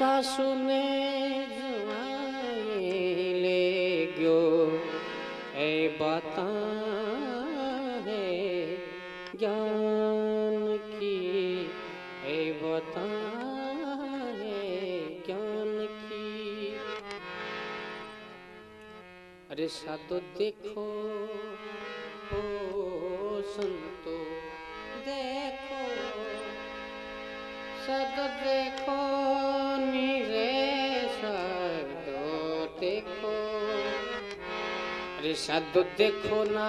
सासू ने जवाई ले गयो। ए बता है ज्ञान की। ए बता है ज्ञान की। अरे साधु देखो, ओ संतो देखो। सद देखो साधु देखो साधु देखो ना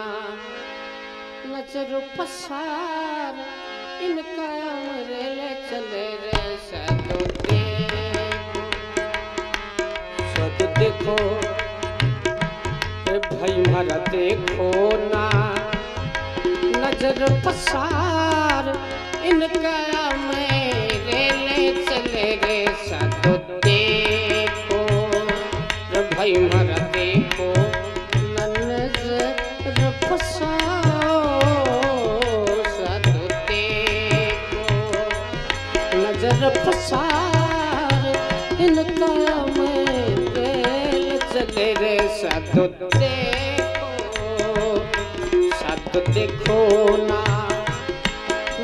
नज़र पसार इनका अमरे ले चले रे साधु देखो साधु देखो भाई मारा देखो ना। नज़र पसार इनका देखो सत देखो ना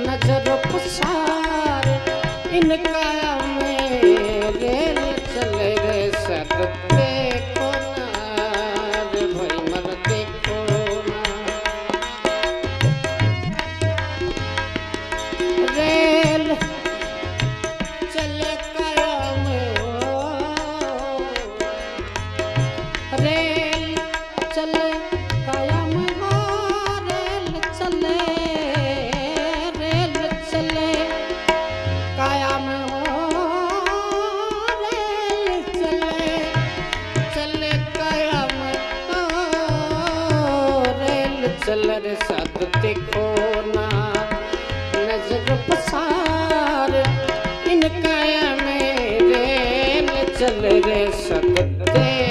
नज़र पसार इनका इनका मेरे चल रे सद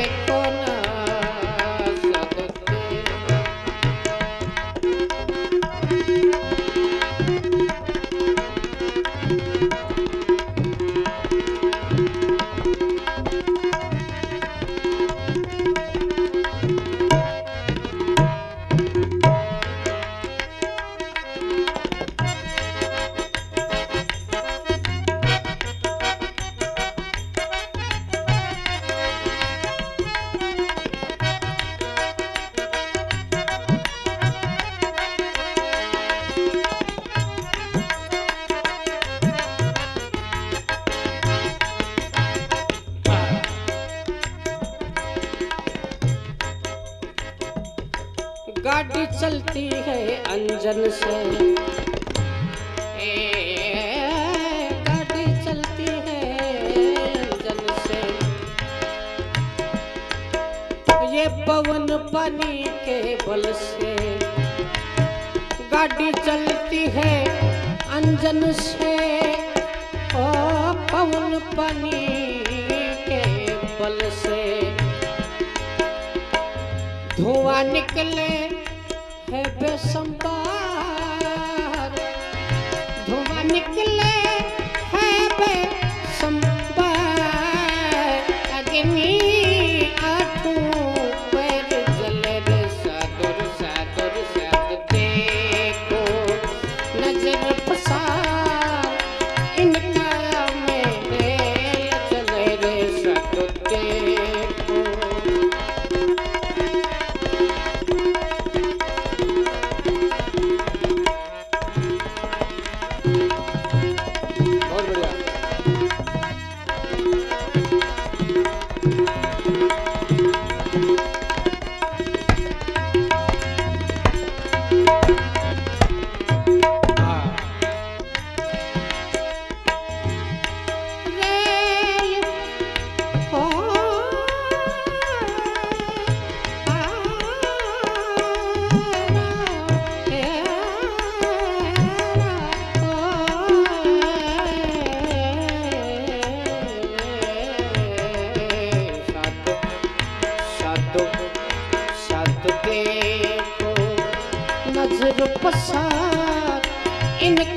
चलती है अंजन से। गाड़ी चलती है अंजन से। ये पवन पानी के बल से। गाड़ी चलती है अंजन से। ओ पवन पानी के बल से। धुआँ निकले है बेसंबार धुआँ निकले इनका में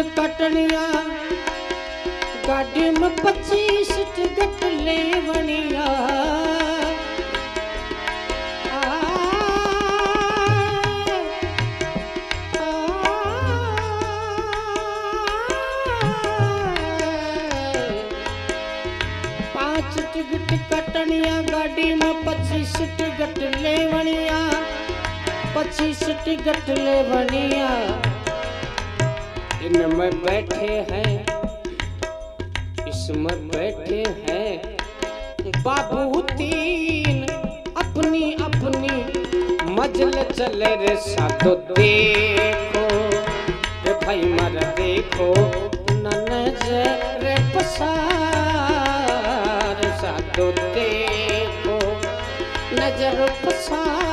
काटनिया गाड़ी में पच्चीस टिकट पाँच टिकट कटनिया, गाड़ी में पच्चीस टिकट लेवनिया पच्चीस टिकट लेवनिया इनमें बैठे हैं इसमें बैठे हैं। बाबू तीन अपनी अपनी मजल चल रे साधो देखो, रे भाई मर देखो नज़र पसार। साधो देखो, नज़र पसार।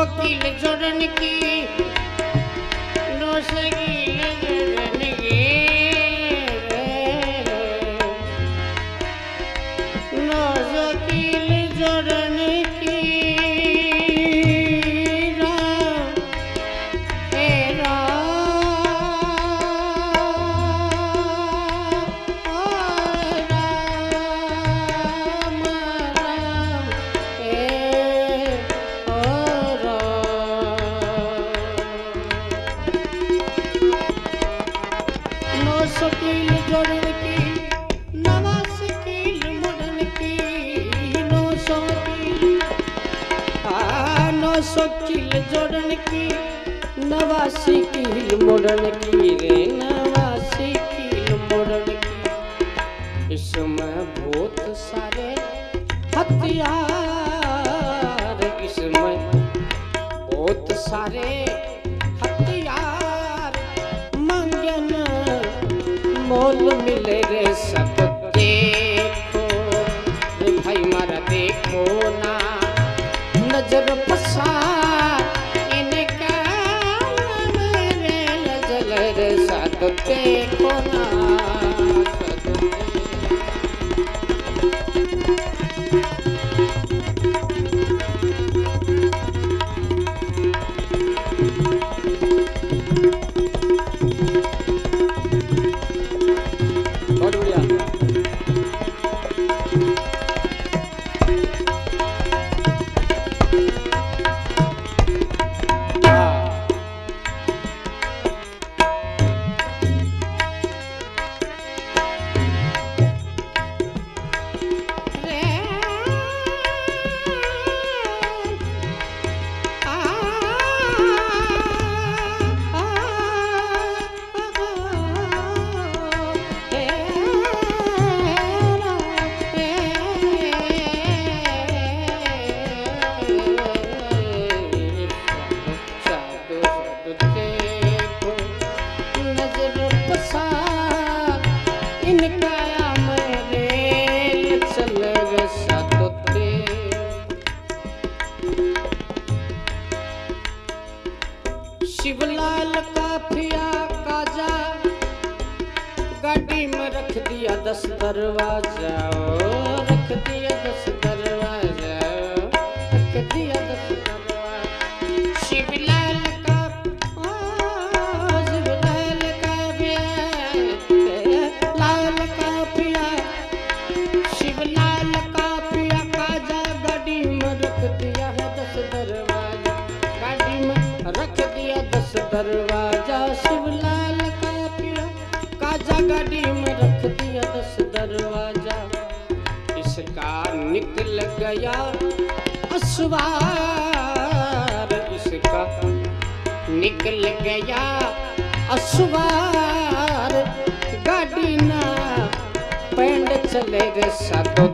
बढ़िया। नौ सौ किल जोड़न की नौ जोड़न की, नवासी कील मुड़न की रे, नवासी कील मुड़न की। इसमें बहुत सारे हथियार, इसमें बहुत सारे हथियार। मंगन मोल मिले रे सब, देखो भाई, मारा देखो ना। नज़र लाल काफिया काजा। गाड़ी में रख दिया दस दरवाज़ा रख दिया दस दरवाज़ा शिवलाल का पिया, काजा गाड़ी में रख दिया दस दरवाज़ा। इसका निकल गया असवार इसका निकल गया असवार गाड़ी ना पेंड चले गए सातो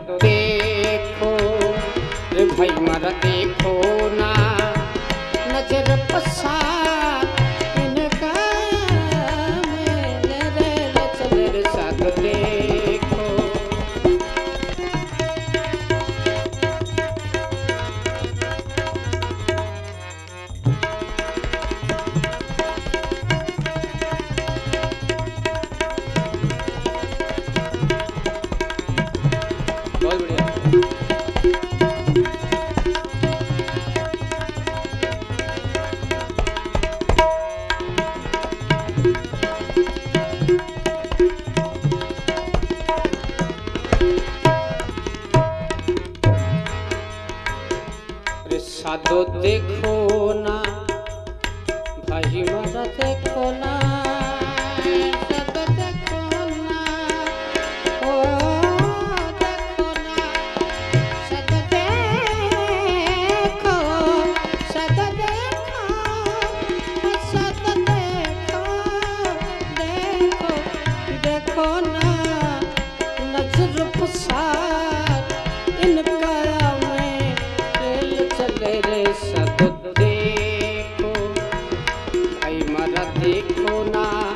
দেখো না